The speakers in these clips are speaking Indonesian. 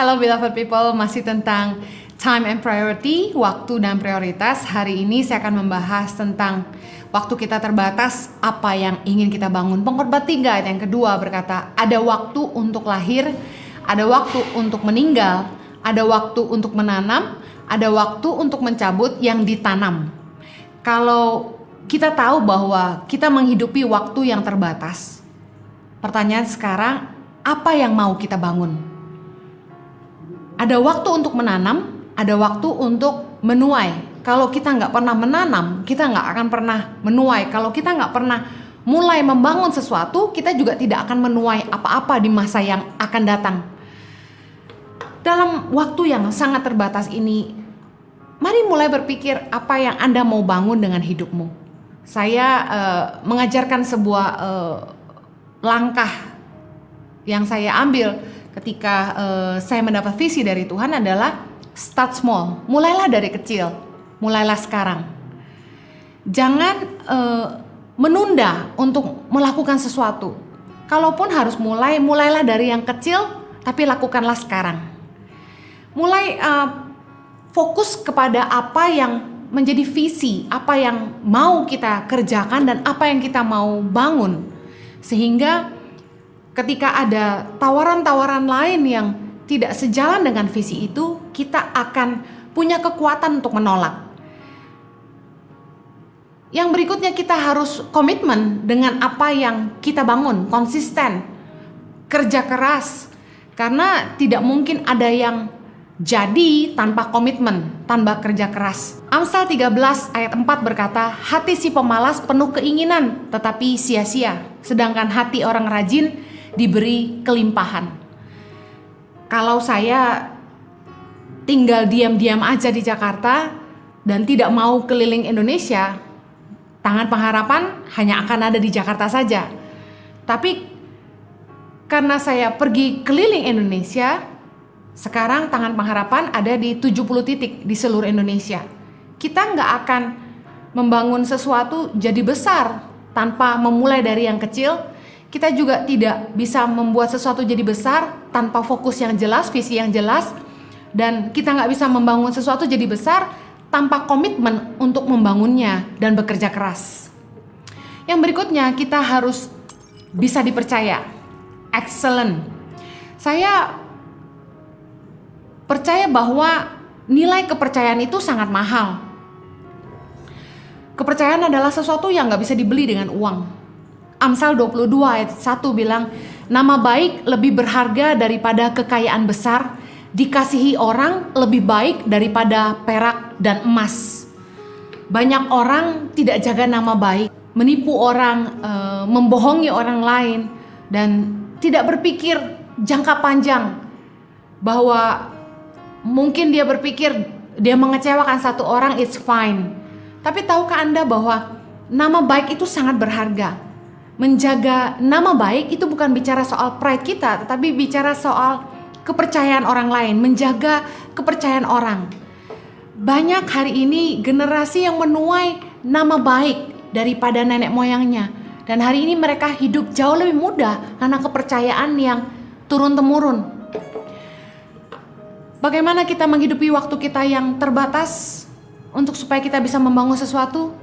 Hello beloved people, masih tentang time and priority, waktu dan prioritas. Hari ini saya akan membahas tentang waktu kita terbatas, apa yang ingin kita bangun. Pengkhotbah 3 ayat yang kedua berkata, ada waktu untuk lahir, ada waktu untuk meninggal, ada waktu untuk menanam, ada waktu untuk mencabut yang ditanam. Kalau kita tahu bahwa kita menghidupi waktu yang terbatas, pertanyaan sekarang, apa yang mau kita bangun? Ada waktu untuk menanam, ada waktu untuk menuai. Kalau kita nggak pernah menanam, kita nggak akan pernah menuai. Kalau kita nggak pernah mulai membangun sesuatu, kita juga tidak akan menuai apa-apa di masa yang akan datang. Dalam waktu yang sangat terbatas ini, mari mulai berpikir apa yang Anda mau bangun dengan hidupmu. Saya uh, mengajarkan sebuah uh, langkah yang saya ambil ketika uh, saya mendapat visi dari Tuhan adalah start small, mulailah dari kecil, mulailah sekarang. Jangan uh, menunda untuk melakukan sesuatu. Kalaupun harus mulai, mulailah dari yang kecil, tapi lakukanlah sekarang. Mulai uh, fokus kepada apa yang menjadi visi, apa yang mau kita kerjakan dan apa yang kita mau bangun. Sehingga ketika ada tawaran-tawaran lain yang tidak sejalan dengan visi itu, kita akan punya kekuatan untuk menolak. Yang berikutnya kita harus komitmen dengan apa yang kita bangun, konsisten, kerja keras. Karena tidak mungkin ada yang jadi tanpa komitmen, tanpa kerja keras. Amsal 13 ayat 4 berkata, hati si pemalas penuh keinginan tetapi sia-sia, sedangkan hati orang rajin diberi kelimpahan. Kalau saya tinggal diam-diam aja di Jakarta dan tidak mau keliling Indonesia, tangan pengharapan hanya akan ada di Jakarta saja. Tapi karena saya pergi keliling Indonesia, sekarang tangan pengharapan ada di 70 titik di seluruh Indonesia. Kita nggak akan membangun sesuatu jadi besar tanpa memulai dari yang kecil kita juga tidak bisa membuat sesuatu jadi besar tanpa fokus yang jelas, visi yang jelas, dan kita nggak bisa membangun sesuatu jadi besar tanpa komitmen untuk membangunnya dan bekerja keras. Yang berikutnya, kita harus bisa dipercaya. Excellent. Saya percaya bahwa nilai kepercayaan itu sangat mahal. Kepercayaan adalah sesuatu yang nggak bisa dibeli dengan uang Amsal 22 ayat 1 bilang, nama baik lebih berharga daripada kekayaan besar, dikasihi orang lebih baik daripada perak dan emas. Banyak orang tidak jaga nama baik, menipu orang, e, membohongi orang lain, dan tidak berpikir jangka panjang bahwa mungkin dia berpikir dia mengecewakan satu orang, it's fine. Tapi tahukah Anda bahwa nama baik itu sangat berharga? Menjaga nama baik itu bukan bicara soal pride kita, tetapi bicara soal kepercayaan orang lain, menjaga kepercayaan orang. Banyak hari ini generasi yang menuai nama baik daripada nenek moyangnya. Dan hari ini mereka hidup jauh lebih mudah karena kepercayaan yang turun-temurun. Bagaimana kita menghidupi waktu kita yang terbatas untuk supaya kita bisa membangun sesuatu?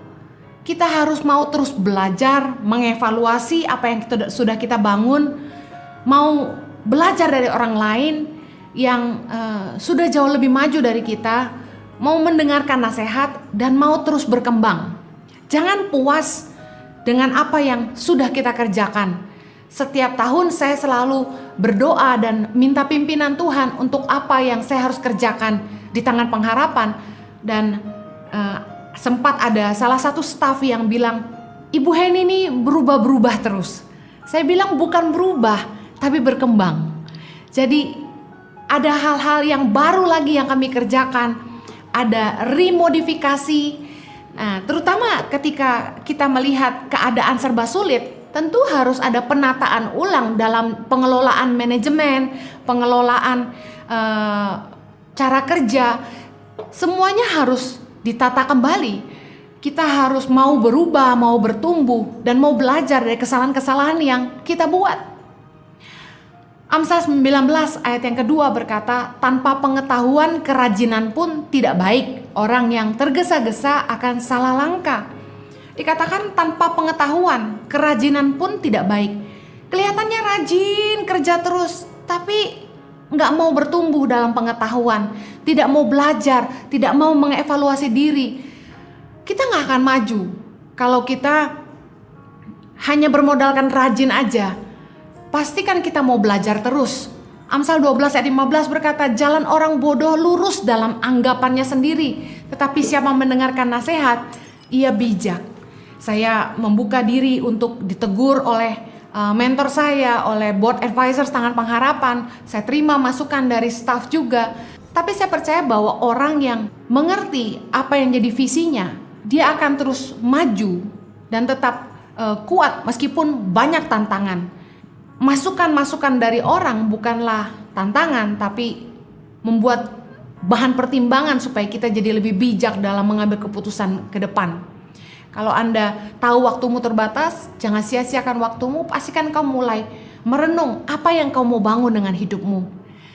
Kita harus mau terus belajar, mengevaluasi apa yang kita, sudah kita bangun, mau belajar dari orang lain yang uh, sudah jauh lebih maju dari kita, mau mendengarkan nasihat dan mau terus berkembang. Jangan puas dengan apa yang sudah kita kerjakan. Setiap tahun saya selalu berdoa dan minta pimpinan Tuhan untuk apa yang saya harus kerjakan di tangan pengharapan dan uh, sempat ada salah satu staff yang bilang, Ibu Heni ini berubah-berubah terus. Saya bilang bukan berubah, tapi berkembang. Jadi ada hal-hal yang baru lagi yang kami kerjakan, ada remodifikasi. Nah, terutama ketika kita melihat keadaan serba sulit, tentu harus ada penataan ulang dalam pengelolaan manajemen, pengelolaan uh, cara kerja. Semuanya harus ditata kembali. Kita harus mau berubah, mau bertumbuh, dan mau belajar dari kesalahan-kesalahan yang kita buat. Amsal 19 ayat yang kedua berkata, tanpa pengetahuan kerajinan pun tidak baik. Orang yang tergesa-gesa akan salah langkah. Dikatakan tanpa pengetahuan, kerajinan pun tidak baik. Kelihatannya rajin kerja terus, tapi nggak mau bertumbuh dalam pengetahuan, tidak mau belajar, tidak mau mengevaluasi diri. Kita nggak akan maju kalau kita hanya bermodalkan rajin aja pastikan kita mau belajar terus. Amsal 12 ayat 15 berkata, jalan orang bodoh lurus dalam anggapannya sendiri, tetapi siapa mendengarkan nasihat, ia bijak. Saya membuka diri untuk ditegur oleh uh, mentor saya, oleh board advisors tangan pengharapan. Saya terima masukan dari staff juga. Tapi saya percaya bahwa orang yang mengerti apa yang jadi visinya, dia akan terus maju dan tetap uh, kuat meskipun banyak tantangan masukan-masukan dari orang bukanlah tantangan tapi membuat bahan pertimbangan supaya kita jadi lebih bijak dalam mengambil keputusan ke depan. Kalau Anda tahu waktumu terbatas, jangan sia-siakan waktumu, pastikan kau mulai merenung apa yang kau mau bangun dengan hidupmu.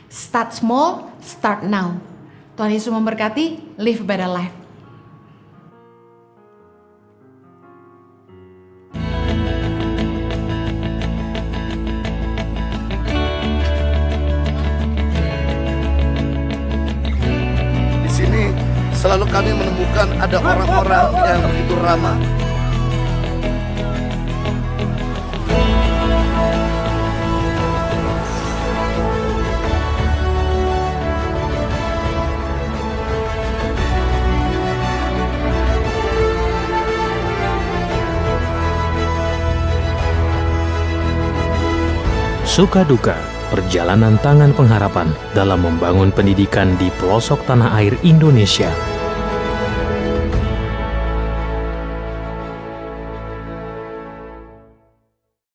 Start small, start now. Tuhan Yesus memberkati, live better life. Selalu kami menemukan ada orang-orang yang begitu ramah. Suka duka perjalanan tangan pengharapan dalam membangun pendidikan di pelosok tanah air Indonesia